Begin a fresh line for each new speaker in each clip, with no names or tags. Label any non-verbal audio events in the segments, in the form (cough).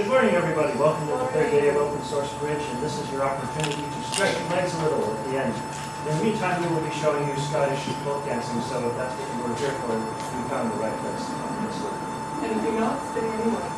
Good morning, everybody. Welcome to the third day of Open Source Bridge, and this is your opportunity to stretch your legs a little at the end. In the meantime, we will be showing you Scottish folk dancing, so if that's what you were here for, you found the right place, obviously.
Anything not, Stay anyway.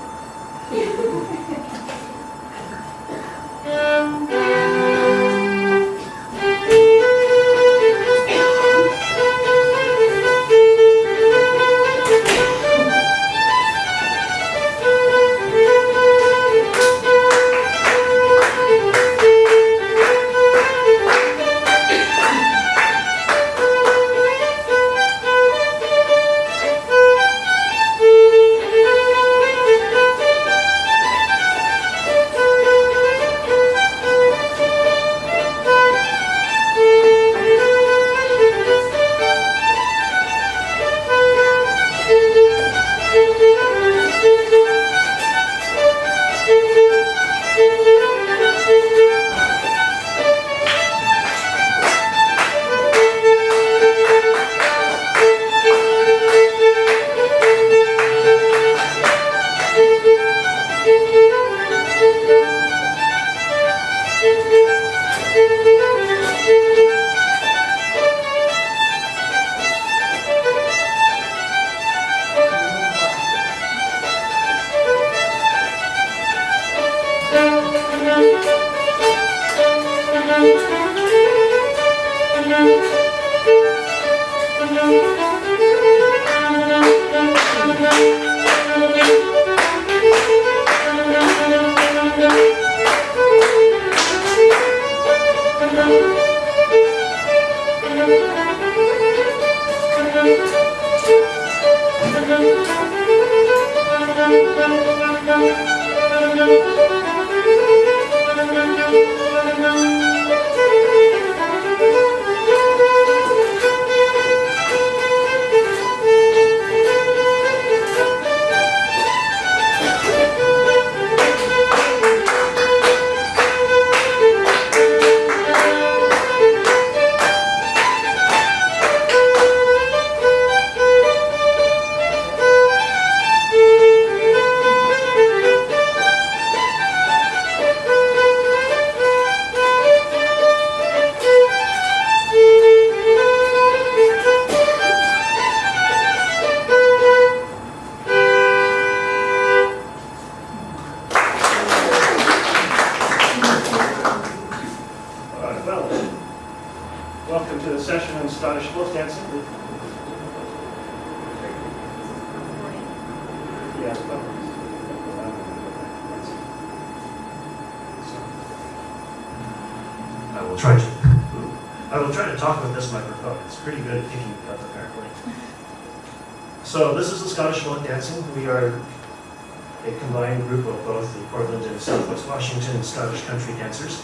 And Washington Scottish country dancers.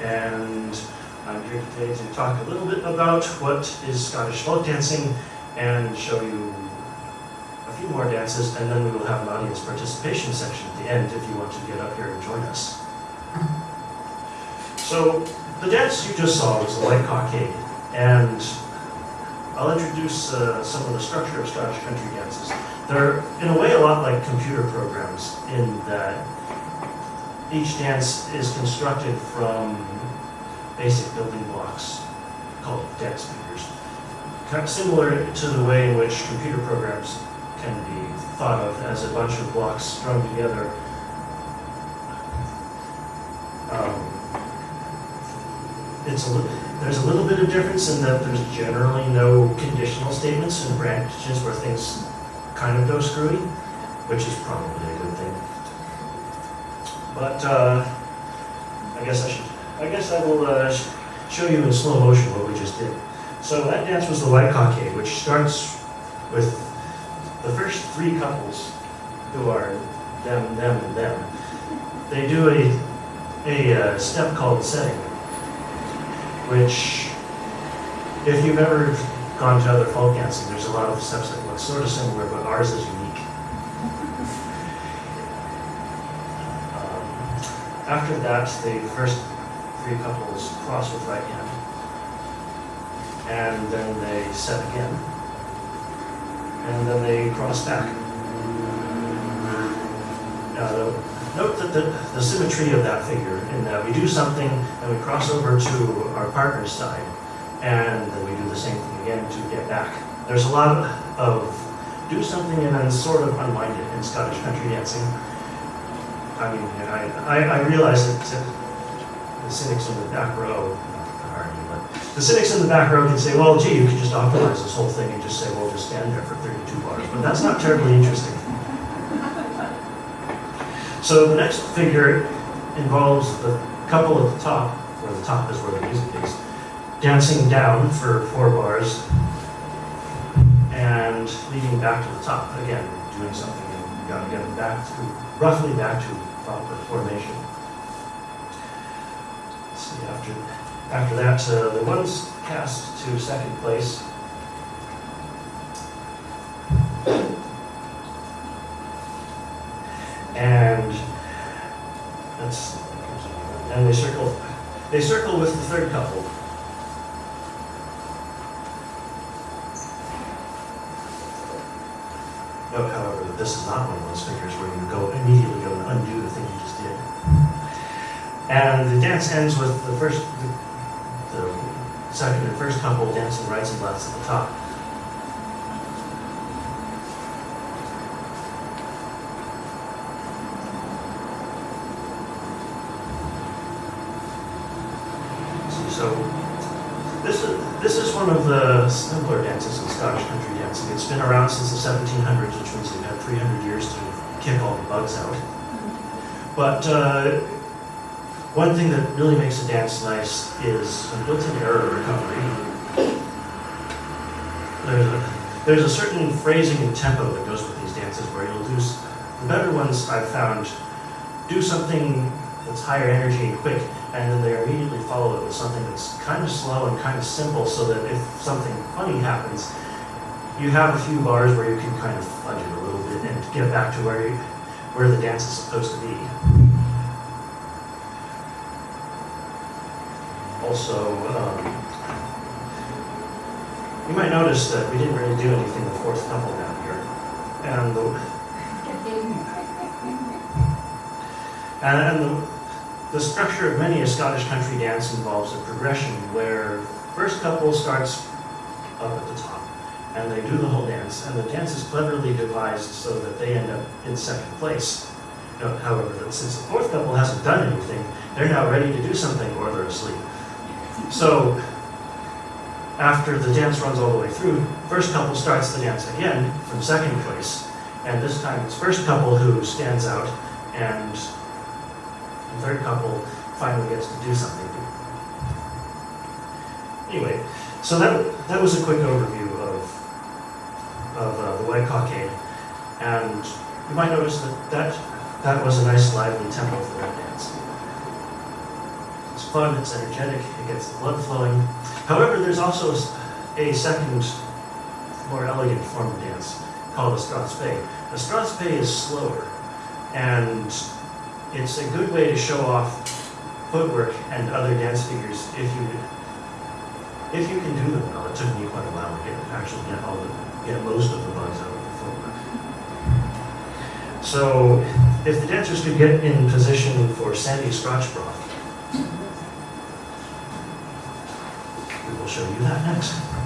And I'm here today to talk a little bit about what is Scottish folk dancing and show you a few more dances, and then we will have an audience participation section at the end if you want to get up here and join us. So the dance you just saw was the White Cockade, and I'll introduce uh, some of the structure of Scottish country dances. They're in a way a lot like computer programs in that each dance is constructed from basic building blocks called dance figures. Kind of similar to the way in which computer programs can be thought of as a bunch of blocks strung together. Um, it's a there's a little bit of difference in that there's generally no conditional statements and branches where things kind of go screwy, which is probably. But uh, I guess I should, I guess I will uh, sh- show you in slow motion what we just did. So that dance was the White Cockade, which starts with the first three couples who are them, them, and them. They do a, a uh, step called setting, which, if you've ever gone to other folk dancing, there's a lot of steps that look sort of similar, but ours is unique. Um, After that, the first three couples cross with right hand. And then they set again. And then they cross back. Uh, Note that the, the symmetry of that figure, in that we do something and we cross over to our partner's side, and then we do the same thing again to get back. There's a lot of do something and then sort of unwind it in Scottish country dancing. I mean, I, I, I realize that the cynics in the back row, the cynics in the back row can say, well, gee, you could just optimize this whole thing and just say, well, just stand there for 32 bars, but that's not terribly interesting. So the next figure involves the couple at the top, where the top is where the music is, dancing down for four bars and leading back to the top. Again, doing something and you gotta get it back to, roughly back to proper formation. Let's see, after, after that, uh, the ones cast to second place and that's, and they circle, they circle with the third couple. Note, however, that this is not one of those figures where you go immediately go and undo the thing you just did. And the dance ends with the first, the, the second and first couple dancing rights and lefts at the top. So this is, this is one of the simpler dances in Scottish country dancing. It's been around since the 1700s, which means they've had 300 years to kick all the bugs out. But uh, one thing that really makes a dance nice is a built-in error recovery. There's a, there's a certain phrasing and tempo that goes with these dances where you'll do, the better ones I've found, do something that's higher energy and quick, and then they immediately follow it with something that's kind of slow and kind of simple so that if something funny happens, you have a few bars where you can kind of fudge it a little bit and get back to where you, where the dance is supposed to be. Also, um, you might notice that we didn't really do anything the fourth couple down here. And the, (laughs) and, and the, the structure of many a Scottish country dance involves a progression where first couple starts up at the top and they do the whole dance and the dance is cleverly devised so that they end up in second place. However, since the fourth couple hasn't done anything, they're now ready to do something or they're asleep. So after the dance runs all the way through, first couple starts the dance again from second place and this time it's first couple who stands out and third couple finally gets to do something. Anyway, so that, that was a quick overview of, of uh, the White Cockade. And you might notice that, that that was a nice lively tempo for that dance. It's fun, it's energetic, it gets the blood flowing. However, there's also a second, more elegant form of dance called a strathspey. A strathspey is slower, and it's a good way to show off footwork and other dance figures if you if you can do them well. It took me quite a while to get actually get all the get most of the bugs out of the footwork. So if the dancers could get in position for Sandy Scotch Broth, we will show you that next.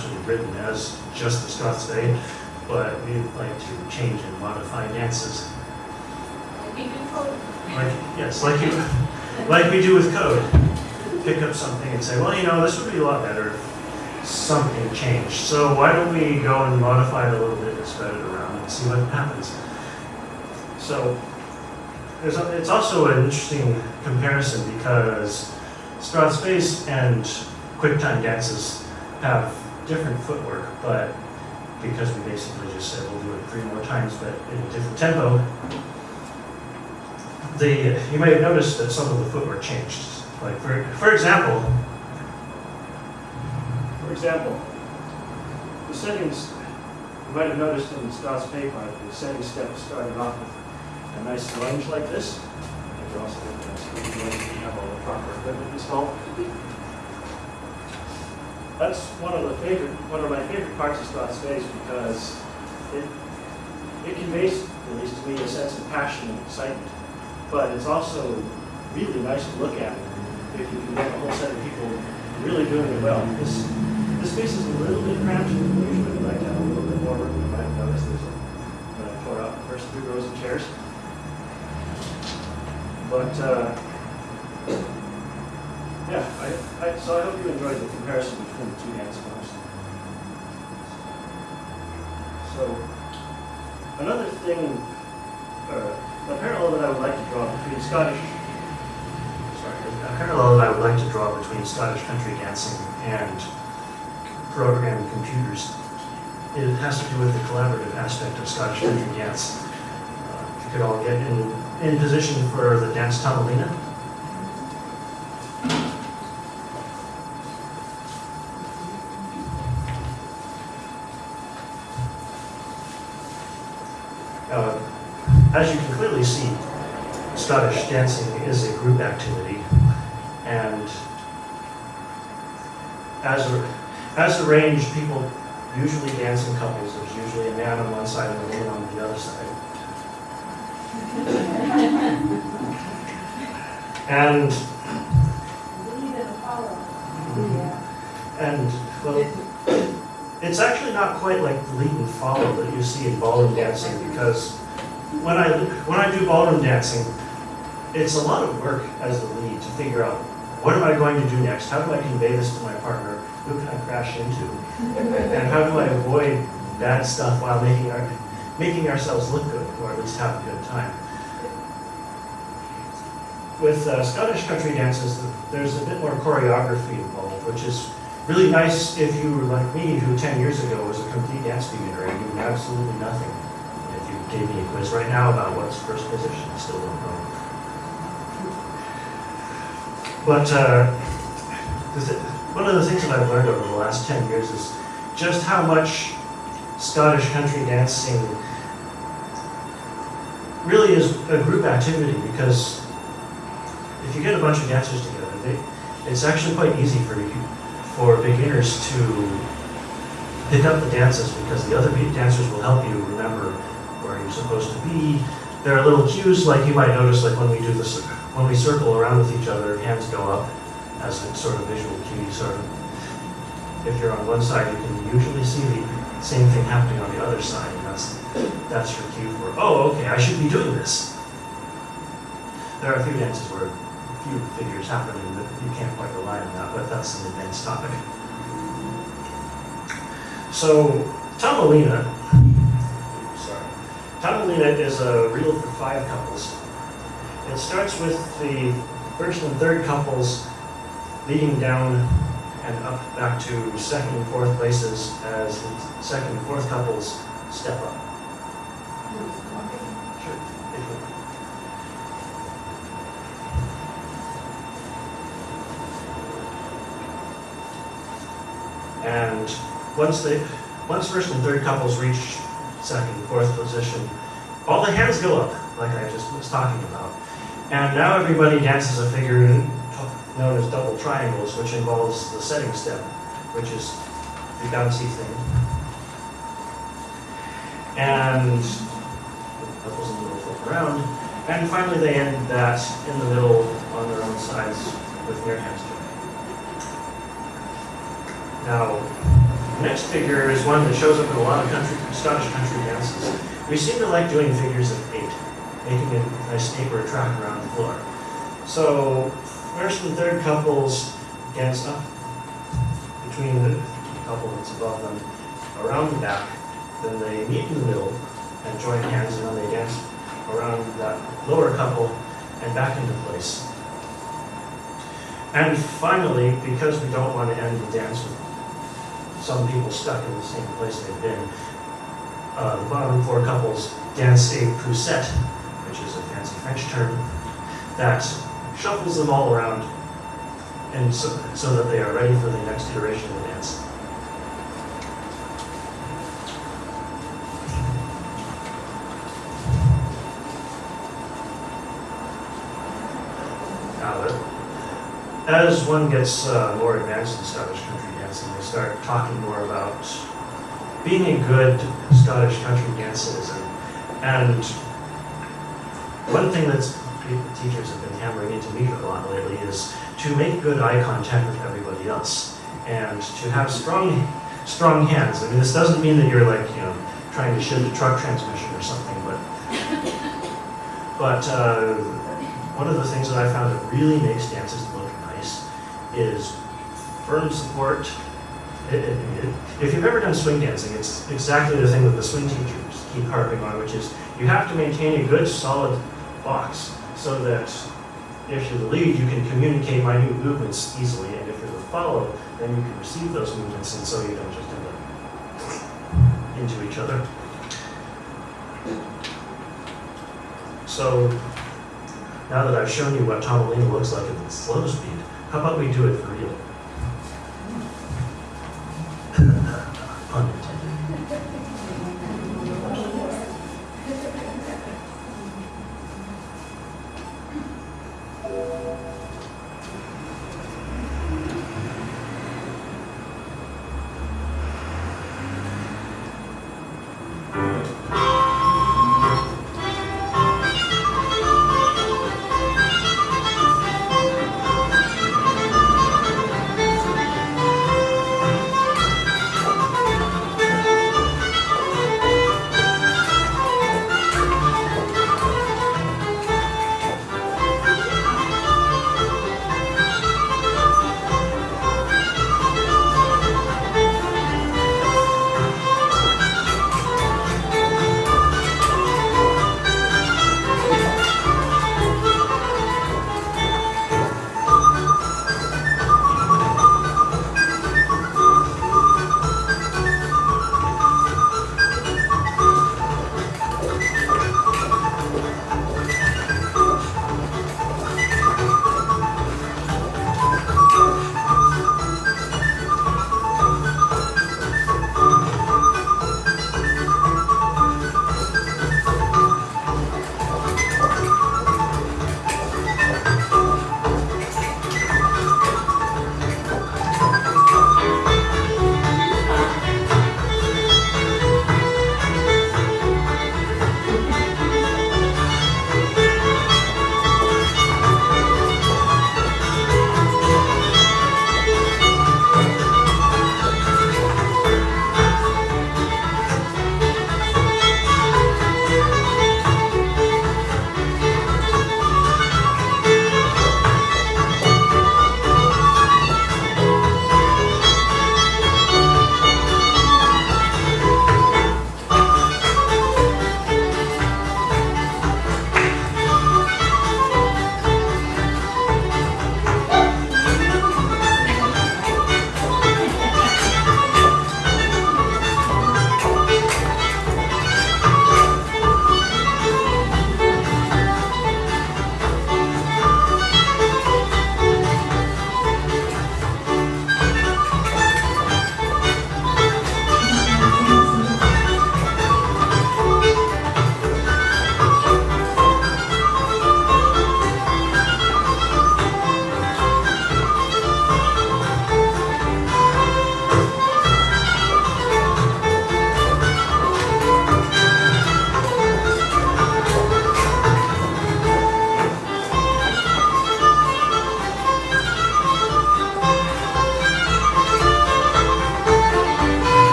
Actually written as just the Strathspey, but we'd like to change and modify dances. Like, yes, like you, like we do with code. Pick up something and say, well, you know, this would be a lot better if something changed. So why don't we go and modify it a little bit and spread it around and see what happens? So there's a, it's also an interesting comparison because Strathspeys and quick time dances have different footwork, but because we basically just said we'll do it three more times, but in a different tempo, the, you may have noticed that some of the footwork changed. Like, for, for example, for example, the settings, you might have noticed in Pay part, the setting step started off with a nice lunge like this. You're also have all the proper equipment installed. That's one of the favorite, one of my favorite parts of Strathspeys because it, it conveys, at least to me, a sense of passion and excitement. But it's also really nice to look at if you can get a whole set of people really doing it well. This, this space is a little bit cramped, usually we like to have a little bit more room. You might have noticed there's a, when I tore out the first three rows of chairs. But, uh, yeah, I, I, so I hope you enjoyed the comparison between the two dance forms. So, another thing, uh, a parallel that I would like to draw between Scottish, sorry, a parallel that I would like to draw between Scottish country dancing and programming computers, it has to do with the collaborative aspect of Scottish country dance. Uh, If you could all get in, in position for the dance Tamalina. Uh, As you can clearly see, Scottish dancing is a group activity, and as, a- as arranged, people usually dance in couples. There's usually a man on one side and a woman on the other side. And, and, well, it's actually not quite like the lead and follow that you see in ballroom dancing, because when I, when I do ballroom dancing, it's a lot of work as the lead to figure out, what am I going to do next? How do I convey this to my partner? Who can I crash into? And how do I avoid bad stuff while making our, making ourselves look good, or at least have a good time? With uh, Scottish country dances, there's a bit more choreography involved, which is really nice if you were like me, who 10 years ago was a complete dance beginner and knew absolutely nothing. If you gave me a quiz right now about what's first position, I still don't know. But uh, one of the things that I've learned over the last 10 years is just how much Scottish country dancing really is a group activity because if you get a bunch of dancers together, they, it's actually quite easy for you, for beginners to pick up the dances because the other dancers will help you remember where you're supposed to be. There are little cues like you might notice like when we do this, when we circle around with each other, hands go up as a sort of visual cue. Sort of, if you're on one side, you can usually see the same thing happening on the other side. And that's, that's your cue for, oh, okay, I should be doing this. There are a few dances where a few figures happen that you can't quite rely on that, but that's an advanced topic. So, Tamalina, Tamalina is a reel for five couples. It starts with the first and third couples leading down and up back to second and fourth places as the second and fourth couples step up. And once they, once first and third couples reach second fourth position, all the hands go up, like I just was talking about. And now everybody dances a figure known as double triangles, which involves the setting step, which is the bouncy thing. And couples in the middle flip around, And finally, they end that in the middle on their own sides with their hands joined. Now, next figure is one that shows up in a lot of country, Scottish country dances. We seem to like doing figures of eight, making a nice tape or a track around the floor. So, first and third couples dance up between the couple that's above them, around the back, then they meet in the middle and join hands, and then they dance around that lower couple and back into place. And finally, because we don't want to end the dance with some people stuck in the same place they've been, uh, the bottom four couples dance a poussette, which is a fancy French term, that shuffles them all around and so, so that they are ready for the next iteration of the dance. As one gets uh, more advanced in Scottish country start talking more about being a good Scottish country dance citizen. And one thing that's teachers have been hammering into me a lot lately is to make good eye contact with everybody else and to have strong, strong hands. I mean, this doesn't mean that you're like, you know, trying to shift a truck transmission or something, but, but uh, one of the things that I found that really makes dances look nice is firm support. If you've ever done swing dancing, it's exactly the thing that the swing teachers keep harping on, which is you have to maintain a good, solid box so that if you're the lead, you can communicate minute movements easily, and if you're the follow, then you can receive those movements, and so you don't just end up into each other. So, now that I've shown you what Tamalina looks like in slow speed, how about we do it for real?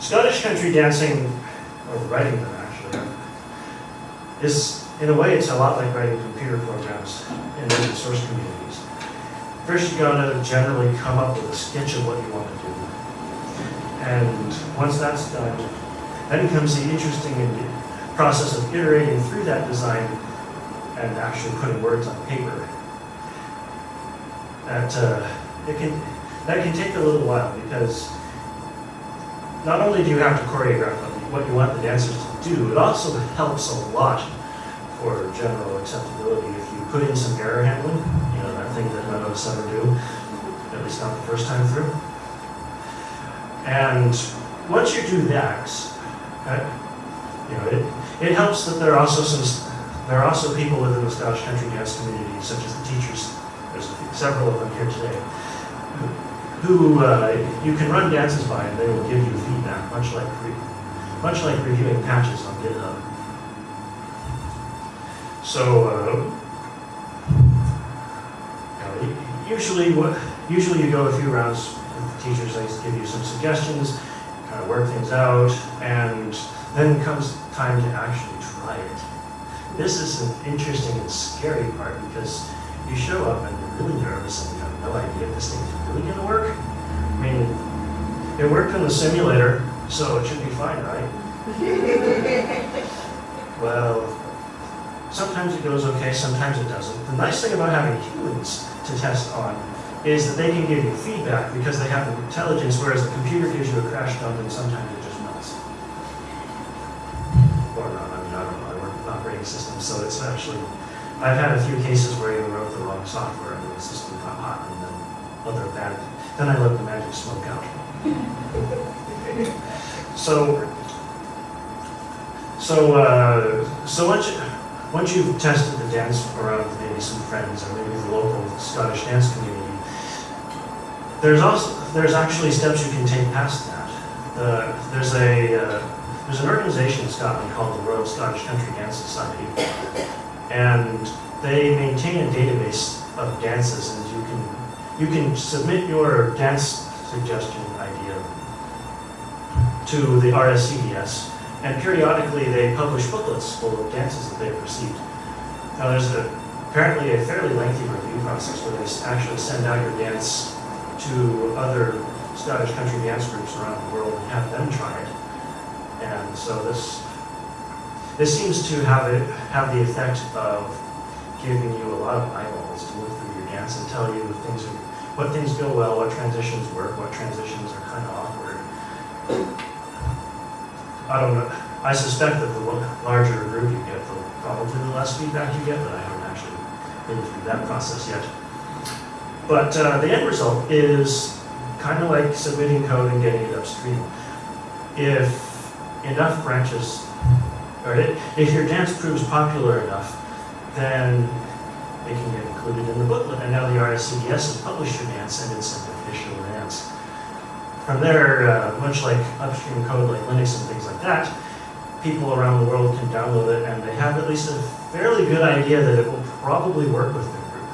Scottish country dancing, or writing them actually, is, in a way, it's a lot like writing computer programs in open source communities. First, you gotta generally come up with a sketch of what you want to do. And once that's done, then comes the interesting process of iterating through that design and actually putting words on paper. That uh, it can that can take a little while because not only do you have to choreograph what you want the dancers to do, it also helps a lot for general acceptability if you put in some error handling, you know, that thing that none of us ever do, at least not the first time through. And once you do that, uh, you know, it, it helps that there are also some, there are also people within the Scottish country dance community, such as the teachers, there's several of them here today, who uh, you can run dances by and they will give you feedback, much like, much like reviewing patches on GitHub. So, uh, usually, what usually you go a few rounds with the teachers. They give you some suggestions, kind of work things out, and then comes time to actually try it. This is an interesting and scary part because you show up and you're really nervous and you have no idea if this thing's really going to work. I mean, it worked in the simulator, so it should be fine, right? (laughs) Well, sometimes it goes okay, sometimes it doesn't. The nice thing about having humans to test on is that they can give you feedback because they have the intelligence, whereas the computer gives you a crash dump and sometimes it just melts. Or not, I mean, I don't know, I work with operating systems, so it's actually, I've had a few cases where you wrote the wrong software and the system got hot and then other bad, then I let the magic smoke out. (laughs) So, so, uh, so once you, once you've tested the dance around with maybe some friends or maybe the local Scottish dance community, there's also, there's actually steps you can take past that. The, there's a, uh, there's an organization in Scotland called the Royal Scottish Country Dance Society. And they maintain a database of dances and you can, you can submit your dance suggestion idea to the RSCDS and periodically they publish booklets full of dances that they've received. Now there's a, apparently a fairly lengthy review process where they actually send out your dance to other Scottish country dance groups around the world and have them try it. And so this, this seems to have it, have the effect of giving you a lot of eyeballs to look through your dance and tell you if things are, what things go well, what transitions work, what transitions are kind of awkward. I don't know, I suspect that the larger group you get, the probably the less feedback you get, but I haven't actually been through that process yet. But uh, the end result is kind of like submitting code and getting it upstream. If enough branches, i- if your dance proves popular enough, then it can get included in the booklet. And now the RSCDS has published your dance and it's an official dance. From there, uh, much like upstream code like Linux and things like that, people around the world can download it and they have at least a fairly good idea that it will probably work with their group.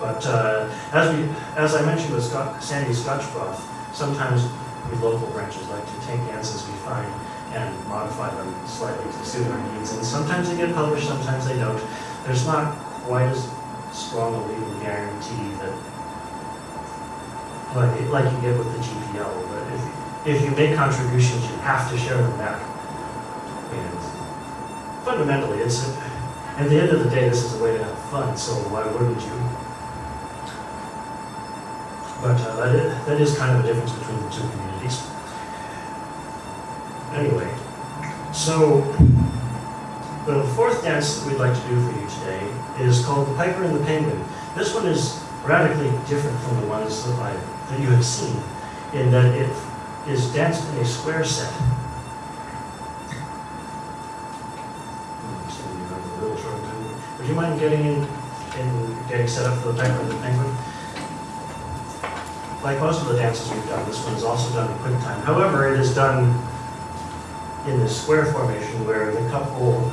But uh, as we, as I mentioned with Scott, Sandy Scotchbroth, sometimes we local branches like to take dances we find and modify them slightly to suit our needs. And sometimes they get published, sometimes they don't. There's not quite as strong a legal guarantee that like, like you get with the GPL, but if, if you make contributions, you have to share them back. And fundamentally, it's, at the end of the day, this is a way to have fun, so why wouldn't you? But uh, that is kind of a difference between the two communities. Anyway, so the fourth dance that we'd like to do for you today is called the Piper and the Penguin. This one is radically different from the ones that I, that you have seen, in that it is danced in a square set. Would you mind getting in, in getting set up for the Piper and the Penguin. Like most of the dances we've done, this one is also done in quick time. However, it is done in the square formation where the couple,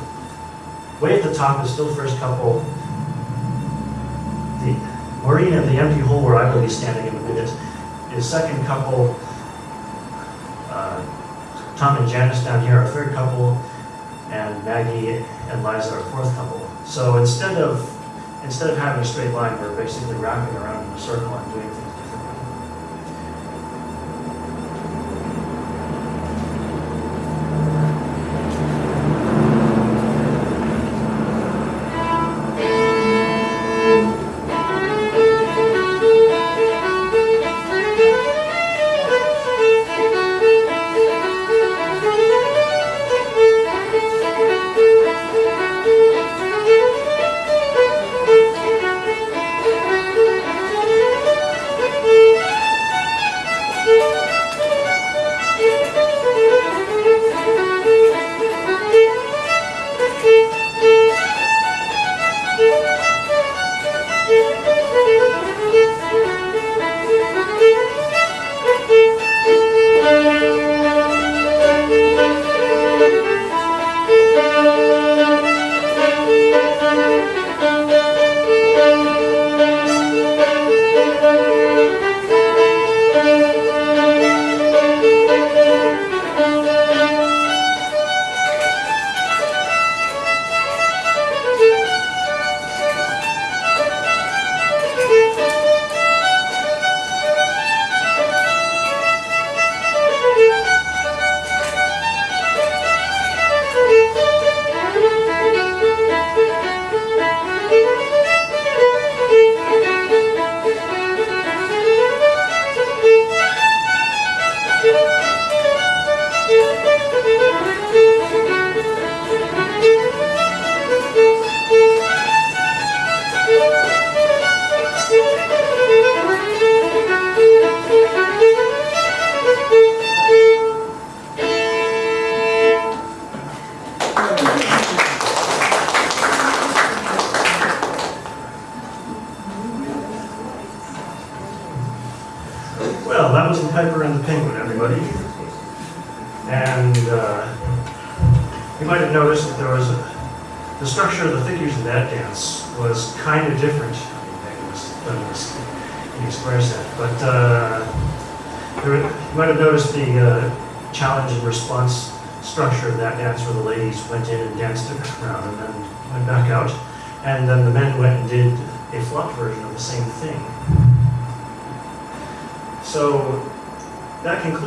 way at the top is still first couple. The Maureen and the empty hole where I will be standing in a minute is second couple. Uh, Tom and Janice down here are third couple, and Maggie and Liza are fourth couple. So instead of, instead of having a straight line, we're basically wrapping around in a circle and doing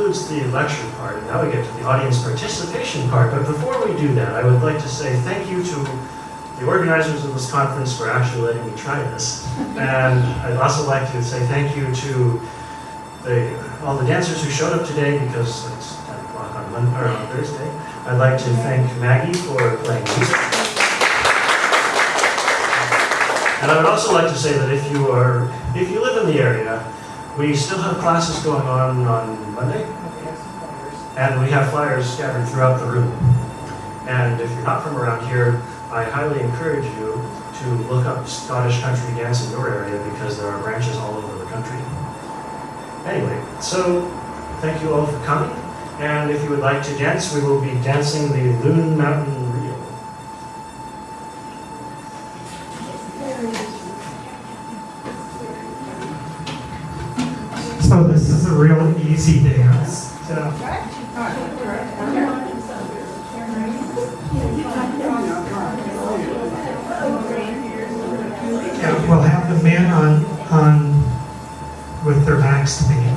concludes the lecture part, and now we get to the audience participation part. But before we do that, I would like to say thank you to the organizers of this conference for actually letting me try this. And I'd also like to say thank you to the, all the dancers who showed up today because it's 10 o'clock on, Monday, on Thursday. I'd like to thank Maggie for playing music. And I would also like to say that if you are, if you live in the area, we still have classes going on on Monday, and we have flyers scattered throughout the room. And if you're not from around here, I highly encourage you to look up Scottish country dance in your area because there are branches all over the country. Anyway, so thank you all for coming. And if you would like to dance, we will be dancing the Loon Mountain
yeah, we'll have the men on on with their backs to me.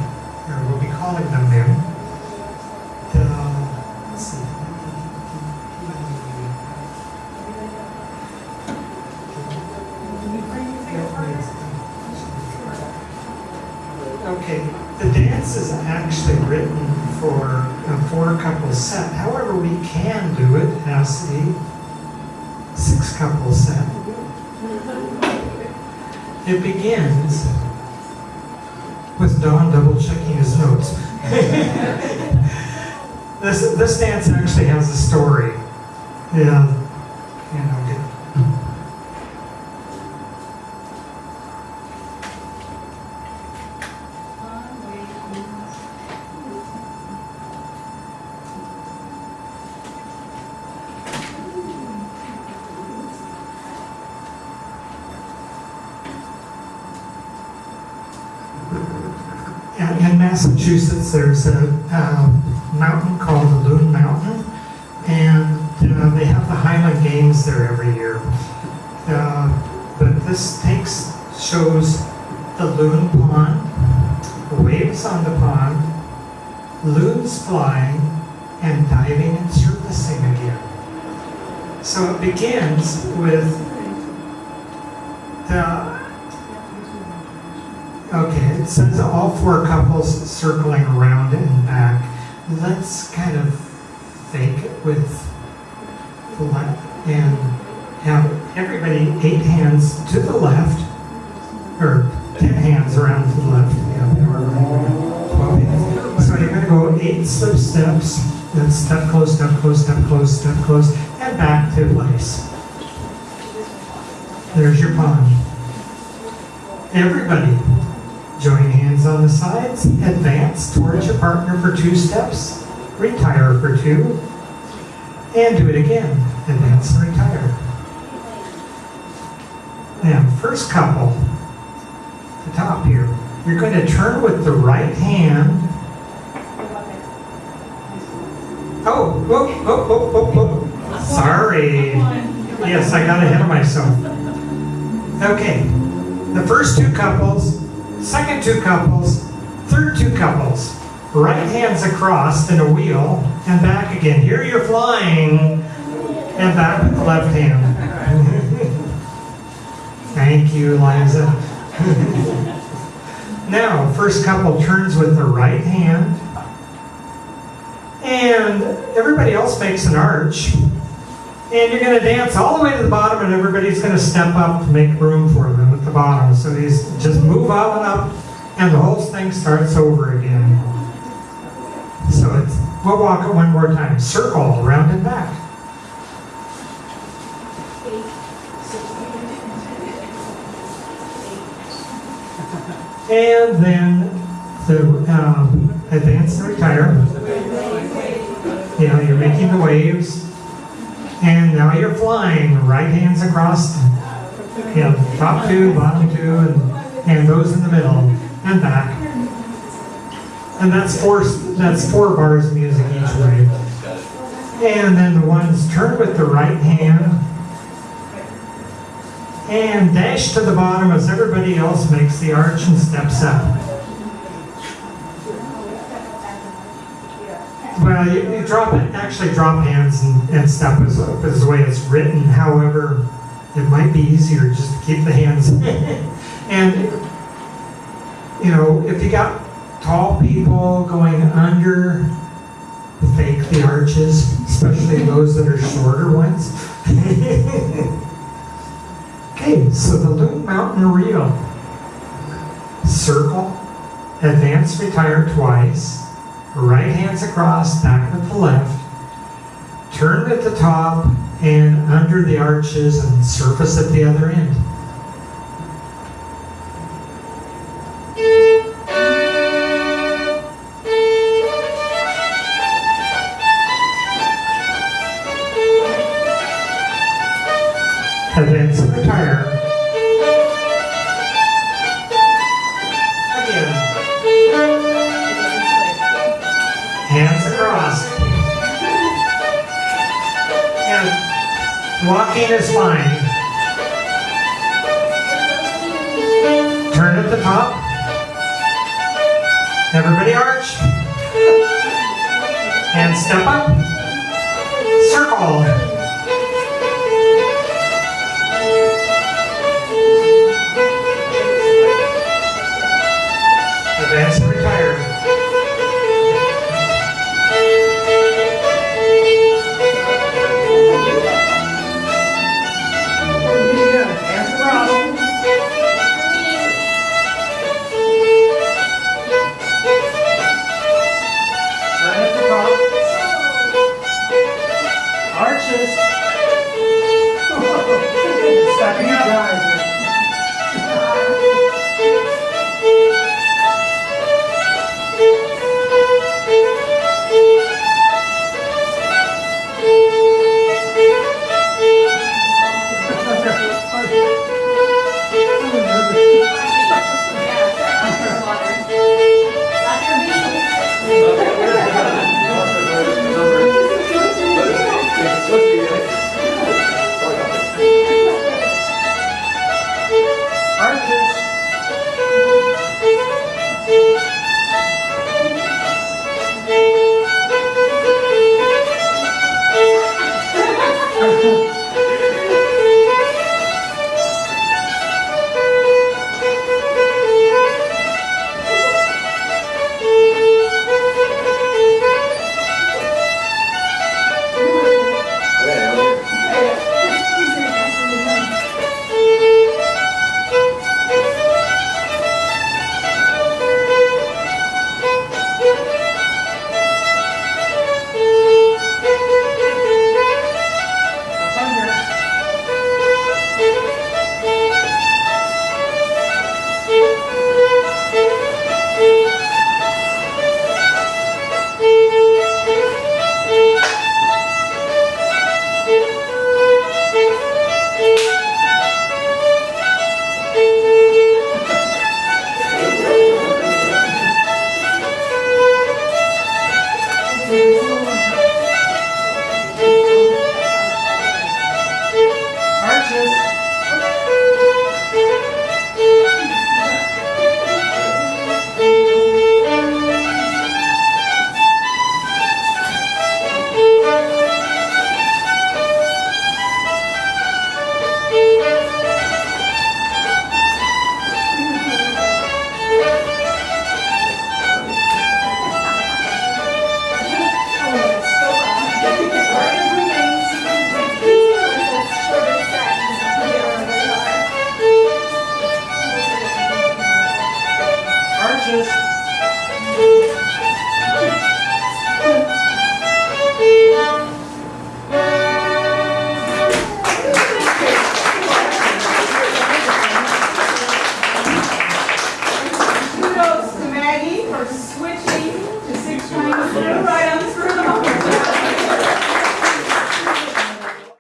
Six couples set. It begins with Don double checking his notes. (laughs) this this dance actually has a story. Yeah, you know. in Massachusetts, there's a um, mountain called the Loon Mountain, and uh, they have the Highland Games there every year. Uh, but this takes shows the loon pond, waves on the pond, loons flying, and diving and surfacing again. So it begins with says all four couples circling around and back. Let's kind of fake it with the left and have everybody eight hands to the left, or ten hands around to the left. So you're gonna go eight slip steps, then step close, step close, step close, step close, and back to place. There's your pond. Everybody, Join hands on the sides, advance towards your partner for two steps, retire for two, and do it again. Advance and retire. Now, first couple, the top here, you're going to turn with the right hand. Oh, whoa, whoa, whoa, whoa, whoa. Sorry. Yes, I got ahead of myself. Okay, the first two couples second two couples, third two couples. Right hands across in a wheel and back again. Here you're flying and back with the left hand. (laughs) Thank you, Liza. (laughs) now, first couple turns with the right hand. And everybody else makes an arch. And you're going to dance all the way to the bottom, and everybody's going to step up to make room for them the bottom. So these just move up and up, and the whole thing starts over again. So it's, we'll walk it one more time. Circle around and back. And then the um, advance and retire. Yeah, you're making the waves. And now you're flying, right hands across, yeah, top two, bottom two, and, and those in the middle, and back. And that's four, that's four bars of music each way. And then the ones turn with the right hand, and dash to the bottom as everybody else makes the arch and steps up. Well, you, you drop it, actually drop hands and, and step is, is the way it's written. However, it might be easier just to keep the hands. and, you know, if you got tall people going under, fake the arches, especially those that are shorter ones. (laughs) okay, so the Loon Mountain Reel. Circle, advance, retire twice right hands across, back with the left, turn at the top and under the arches and surface at the other end.